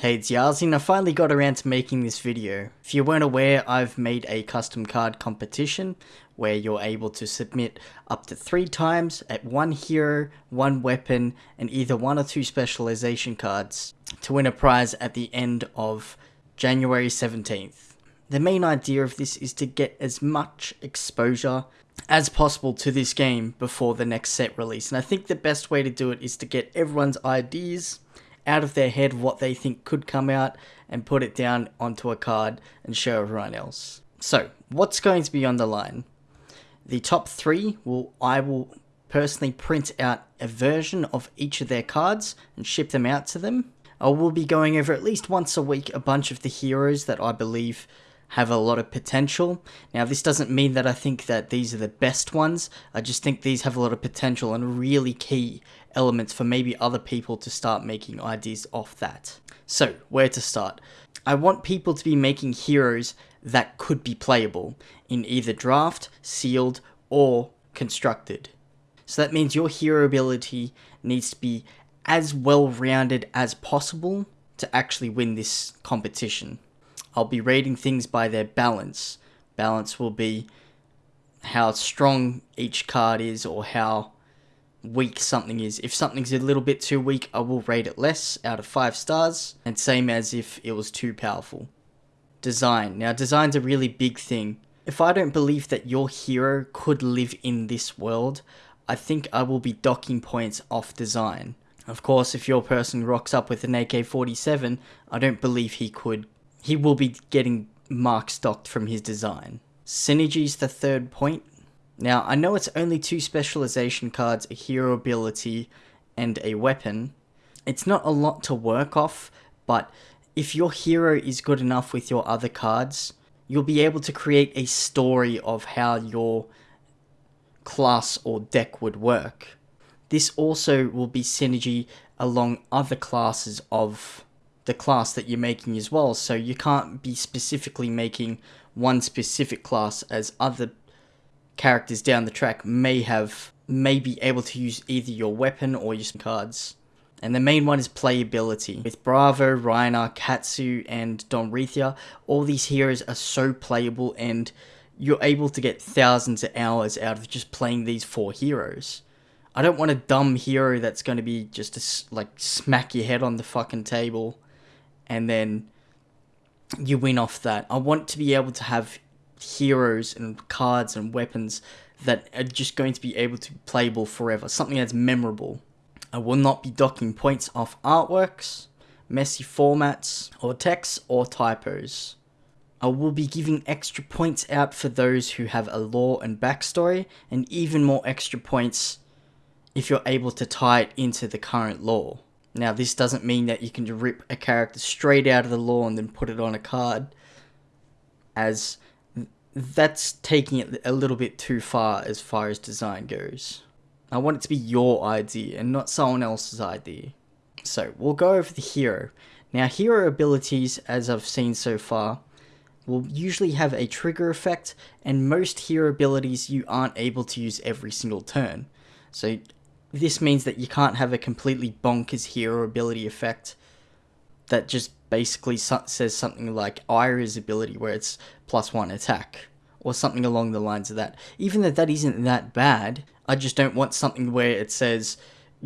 Hey, it's Yarzin. I finally got around to making this video. If you weren't aware, I've made a custom card competition where you're able to submit up to three times at one hero, one weapon, and either one or two specialization cards to win a prize at the end of January 17th. The main idea of this is to get as much exposure as possible to this game before the next set release, and I think the best way to do it is to get everyone's ideas out of their head what they think could come out and put it down onto a card and show everyone else. So, what's going to be on the line? The top three will I will personally print out a version of each of their cards and ship them out to them. I will be going over at least once a week a bunch of the heroes that I believe have a lot of potential. Now, this doesn't mean that I think that these are the best ones. I just think these have a lot of potential and really key elements for maybe other people to start making ideas off that. So, where to start? I want people to be making heroes that could be playable in either draft, sealed, or constructed. So that means your hero ability needs to be as well rounded as possible to actually win this competition. I'll be rating things by their balance. Balance will be how strong each card is or how weak something is. If something's a little bit too weak, I will rate it less out of 5 stars, and same as if it was too powerful. Design. Now, design's a really big thing. If I don't believe that your hero could live in this world, I think I will be docking points off design. Of course, if your person rocks up with an AK-47, I don't believe he could he will be getting marks docked from his design. Synergy's the third point. Now, I know it's only two specialization cards, a hero ability, and a weapon. It's not a lot to work off, but if your hero is good enough with your other cards, you'll be able to create a story of how your class or deck would work. This also will be synergy along other classes of the class that you're making as well. So you can't be specifically making one specific class as other characters down the track may have may be able to use either your weapon or your cards. And the main one is playability. With Bravo, Rhinar, Katsu, and Dorinthea, all these heroes are so playable and you're able to get thousands of hours out of just playing these four heroes. I don't want a dumb hero that's going to be just to like smack your head on the fucking table and then you win off that. I want to be able to have heroes and cards and weapons that are just going to be able to be playable forever, something that's memorable. I will not be docking points off artworks, messy formats, or text or typos. I will be giving extra points out for those who have a lore and backstory, and even more extra points if you're able to tie it into the current lore. Now, this doesn't mean that you can rip a character straight out of the lore and then put it on a card, as that's taking it a little bit too far as far as design goes. I want it to be your idea and not someone else's idea. So, we'll go over the hero. Now, hero abilities, as I've seen so far, will usually have a trigger effect, and most hero abilities you aren't able to use every single turn. So, this means that you can't have a completely bonkers hero ability effect that just basically says something like Ira's ability where it's plus one attack or something along the lines of that. Even though that isn't that bad, I just don't want something where it says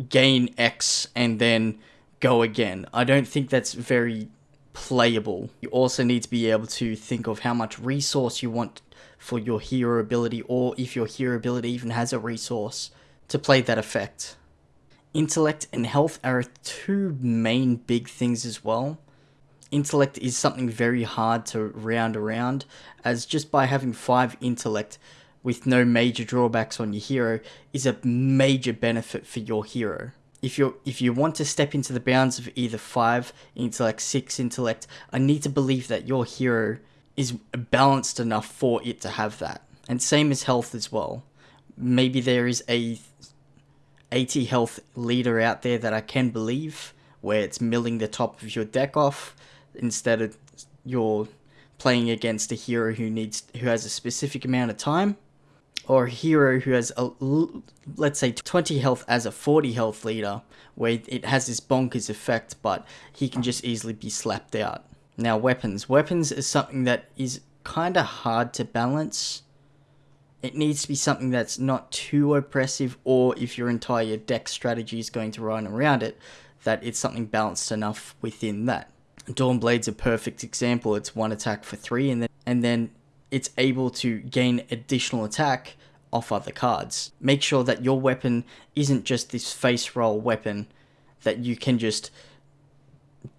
gain X and then go again. I don't think that's very playable. You also need to be able to think of how much resource you want for your hero ability or if your hero ability even has a resource to play that effect. Intellect and health are two main big things as well. Intellect is something very hard to round around, as just by having 5 intellect with no major drawbacks on your hero is a major benefit for your hero. If you if you want to step into the bounds of either 5 intellect, 6 intellect, I need to believe that your hero is balanced enough for it to have that. And same as health as well. Maybe there is a 80 health leader out there that I can believe, where it's milling the top of your deck off instead of you're playing against a hero who needs who has a specific amount of time. or a hero who has a let's say 20 health as a 40 health leader where it has this bonkers effect but he can just easily be slapped out now weapons weapons is something that is kind of hard to balance it needs to be something that's not too oppressive or if your entire deck strategy is going to run around it that it's something balanced enough within that Dawnblade's a perfect example it's one attack for three and then and then it's able to gain additional attack off other cards. Make sure that your weapon isn't just this face roll weapon that you can just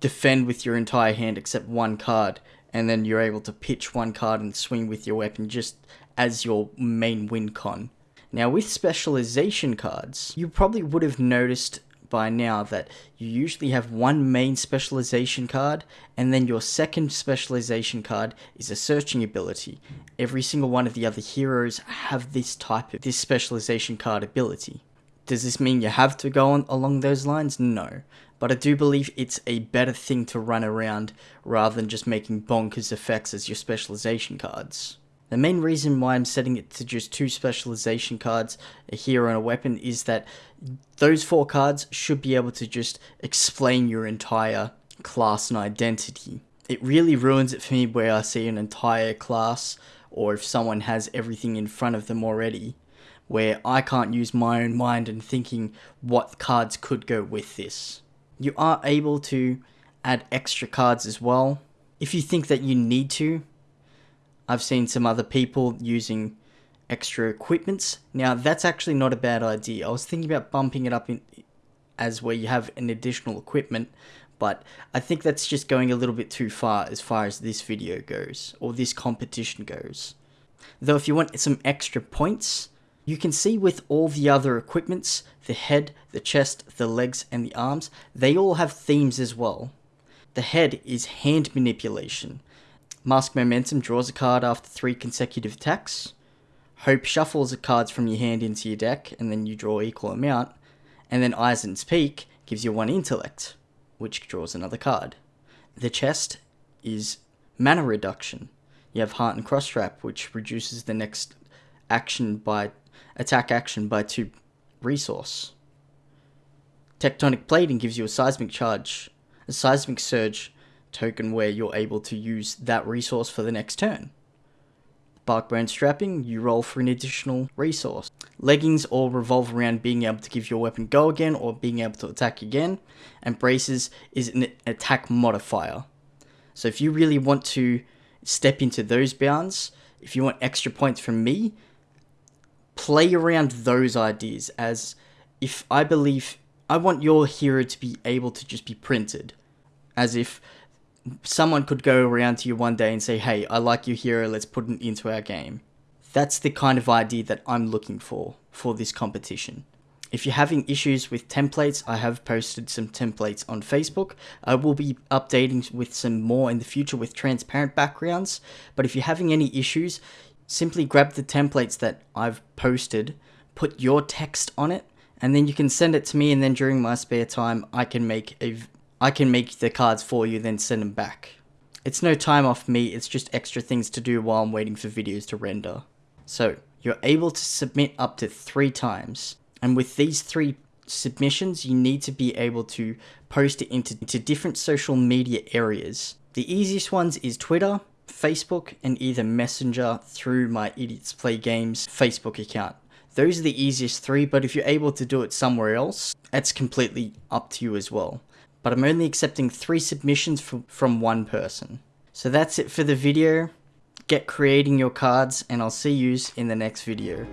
defend with your entire hand except one card and then you're able to pitch one card and swing with your weapon just as your main win con. Now with specialization cards, you probably would have noticed by now that you usually have one main specialization card and then your second specialization card is a searching ability. Every single one of the other heroes have this type of this specialization card ability. Does this mean you have to go on along those lines? No. But I do believe it's a better thing to run around rather than just making bonkers effects as your specialization cards. The main reason why I'm setting it to just two specialization cards, a hero and a weapon, is that those four cards should be able to just explain your entire class and identity. It really ruins it for me where I see an entire class or if someone has everything in front of them already where I can't use my own mind and thinking what cards could go with this. You are able to add extra cards as well. If you think that you need to, I've seen some other people using extra equipments. Now, that's actually not a bad idea. I was thinking about bumping it up in as where you have an additional equipment, but I think that's just going a little bit too far as far as this video goes, or this competition goes. Though if you want some extra points, you can see with all the other equipments, the head, the chest, the legs, and the arms, they all have themes as well. The head is hand manipulation. Mask Momentum draws a card after three consecutive attacks. Hope shuffles the cards from your hand into your deck, and then you draw equal amount. And then Isen's Peak gives you one intellect, which draws another card. The chest is mana reduction. You have Heartened Cross Strap, which reduces the next action by attack action by two resource. Tectonic Plating gives you a seismic charge, a seismic surge token where you're able to use that resource for the next turn. Barkbone strapping, you roll for an additional resource. Leggings all revolve around being able to give your weapon go again or being able to attack again. And braces is an attack modifier. So if you really want to step into those bounds, if you want extra points from me, play around those ideas as if I believe I want your hero to be able to just be printed. As if someone could go around to you one day and say, hey, I like your hero, let's put it into our game. That's the kind of idea that I'm looking for for this competition. If you're having issues with templates, I have posted some templates on Facebook. I will be updating with some more in the future with transparent backgrounds. But if you're having any issues, simply grab the templates that I've posted, put your text on it, and then you can send it to me and then during my spare time I can make a I can make the cards for you, then send them back. It's no time off me, it's just extra things to do while I'm waiting for videos to render. So, you're able to submit up to three times. And with these three submissions, you need to be able to post it into, into different social media areas. The easiest ones is Twitter, Facebook, and either Messenger through my Idiots Play Games Facebook account. Those are the easiest three, but if you're able to do it somewhere else, that's completely up to you as well but I'm only accepting three submissions from, from one person. So that's it for the video. Get creating your cards and I'll see you in the next video.